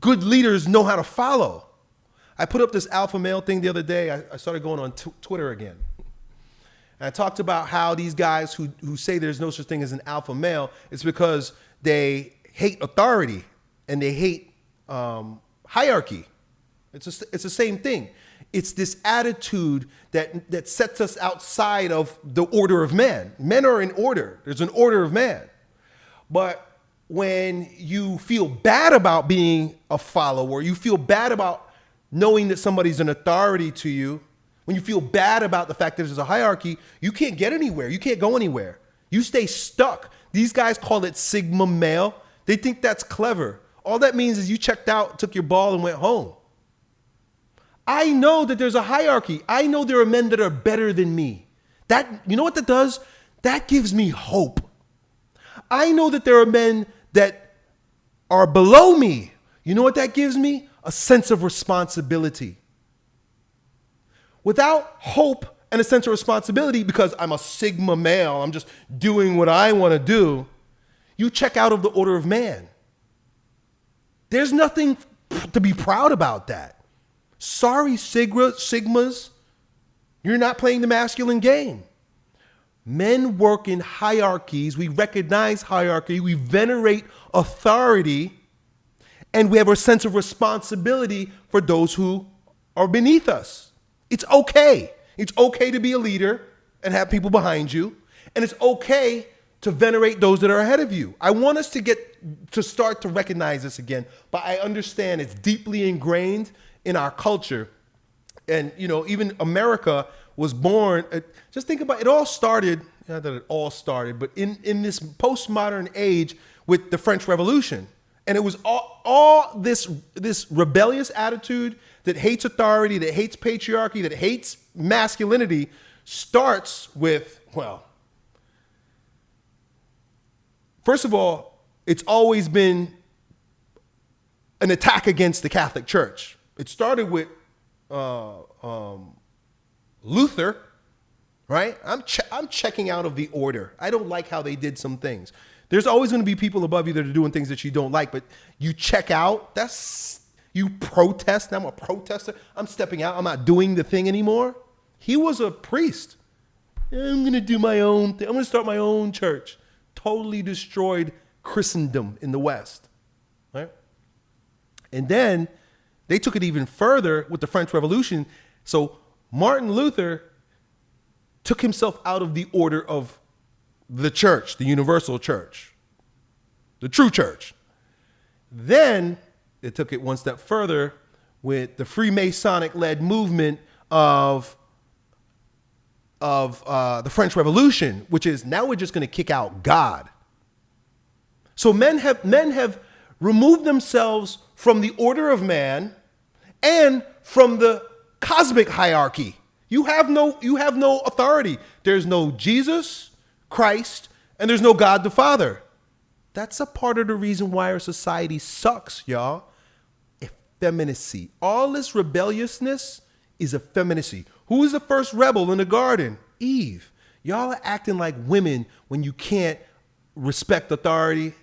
good leaders know how to follow. I put up this alpha male thing the other day. I, I started going on Twitter again. And I talked about how these guys who, who say there's no such thing as an alpha male, it's because they hate authority and they hate um, hierarchy. It's, a, it's the same thing. It's this attitude that, that sets us outside of the order of man. Men are in order, there's an order of man. But when you feel bad about being a follower, you feel bad about knowing that somebody's an authority to you, when you feel bad about the fact that there's a hierarchy, you can't get anywhere. You can't go anywhere. You stay stuck. These guys call it Sigma male. They think that's clever. All that means is you checked out, took your ball, and went home. I know that there's a hierarchy. I know there are men that are better than me. That you know what that does? That gives me hope. I know that there are men that are below me. You know what that gives me? A sense of responsibility. Without hope and a sense of responsibility, because I'm a Sigma male, I'm just doing what I want to do, you check out of the order of man. There's nothing to be proud about that. Sorry, Sigma, Sigmas, you're not playing the masculine game. Men work in hierarchies. We recognize hierarchy. We venerate authority. And we have a sense of responsibility for those who are beneath us. It's okay. It's okay to be a leader and have people behind you. And it's okay to venerate those that are ahead of you. I want us to get to start to recognize this again, but I understand it's deeply ingrained in our culture. And, you know, even America was born. Uh, just think about it. All started not that it all started, but in in this postmodern age with the French Revolution, and it was all all this this rebellious attitude that hates authority, that hates patriarchy, that hates masculinity, starts with well. First of all, it's always been an attack against the Catholic Church. It started with uh, um, Luther, right? I'm, che- I'm checking out of the order. I don't like how they did some things. There's always going to be people above you that are doing things that you don't like, but you check out. That's you protest. I'm a protester. I'm stepping out. I'm not doing the thing anymore. He was a priest. I'm going to do my own thing. I'm going to start my own church. Totally destroyed Christendom in the West, right? And then they took it even further with the French Revolution. So Martin Luther took himself out of the order of the church, the universal church, the true church. Then it took it one step further with the Freemasonic led movement of, of uh, the French Revolution, which is now we're just going to kick out God. So men have, men have removed themselves from the order of man and from the cosmic hierarchy. You have no you have no authority. There's no Jesus, Christ, and there's no God the Father. That's a part of the reason why our society sucks, y'all. Effeminacy. All this rebelliousness is effeminacy. Who was the first rebel in the garden? Eve. Y'all are acting like women when you can't respect authority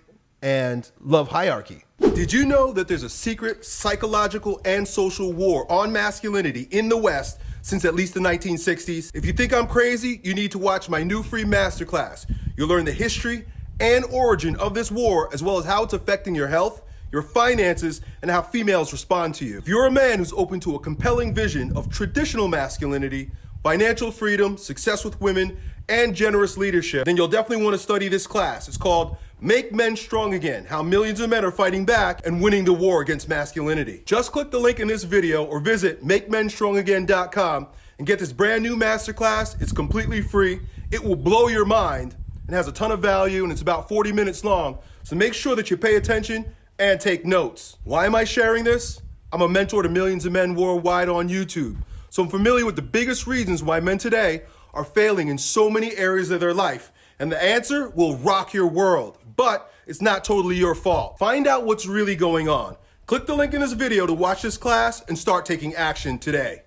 and love hierarchy. Did you know that there's a secret psychological and social war on masculinity in the West since at least the 1960s. If you think I'm crazy, you need to watch my new free masterclass. You'll learn the history and origin of this war, as well as how it's affecting your health, your finances, and how females respond to you. If you're a man who's open to a compelling vision of traditional masculinity, financial freedom, success with women, and generous leadership, then you'll definitely want to study this class. It's called Make Men Strong Again, how millions of men are fighting back and winning the war against masculinity. Just click the link in this video or visit MakeMenStrongAgain.com and get this brand new masterclass. It's completely free. It will blow your mind and has a ton of value and it's about 40 minutes long. So make sure that you pay attention and take notes. Why am I sharing this? I'm a mentor to millions of men worldwide on YouTube. So I'm familiar with the biggest reasons why men today are failing in so many areas of their life. And the answer will rock your world but it's not totally your fault. Find out what's really going on. Click the link in this video to watch this class and start taking action today.